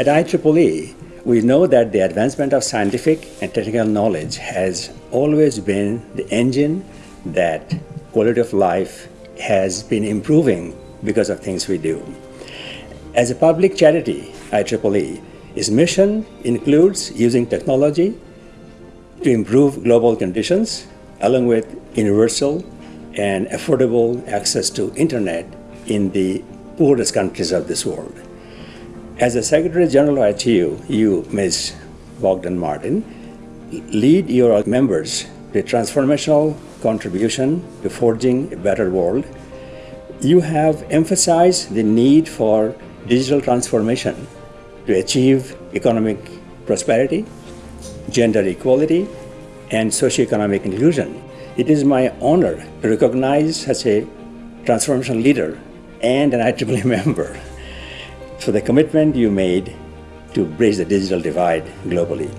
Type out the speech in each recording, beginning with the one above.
At IEEE, we know that the advancement of scientific and technical knowledge has always been the engine that quality of life has been improving because of things we do. As a public charity, IEEE, its mission includes using technology to improve global conditions along with universal and affordable access to internet in the poorest countries of this world. As the Secretary General of ITU, you, Ms. Bogdan Martin, lead your members to transformational contribution to forging a better world. You have emphasized the need for digital transformation to achieve economic prosperity, gender equality, and socioeconomic inclusion. It is my honor to recognize such a transformational leader and an IEEE member for the commitment you made to bridge the digital divide globally.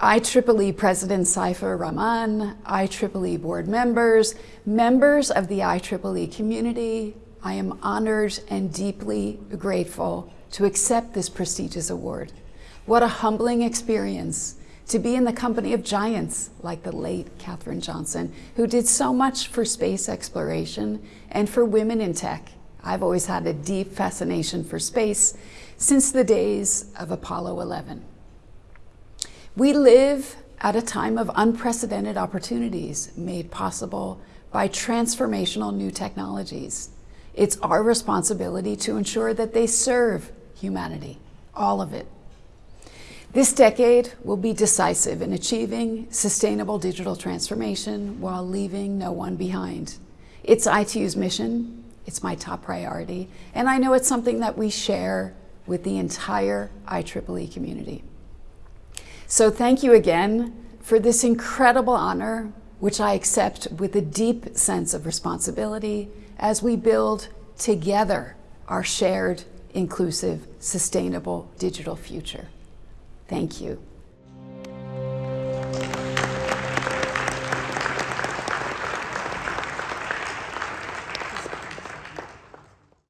IEEE President Saifur Rahman, IEEE board members, members of the IEEE community, I am honored and deeply grateful to accept this prestigious award. What a humbling experience to be in the company of giants like the late Katherine Johnson, who did so much for space exploration and for women in tech. I've always had a deep fascination for space since the days of Apollo 11. We live at a time of unprecedented opportunities made possible by transformational new technologies. It's our responsibility to ensure that they serve humanity, all of it. This decade will be decisive in achieving sustainable digital transformation while leaving no one behind. It's ITU's mission, it's my top priority, and I know it's something that we share with the entire IEEE community. So thank you again for this incredible honor, which I accept with a deep sense of responsibility as we build together our shared, inclusive, sustainable digital future. Thank you.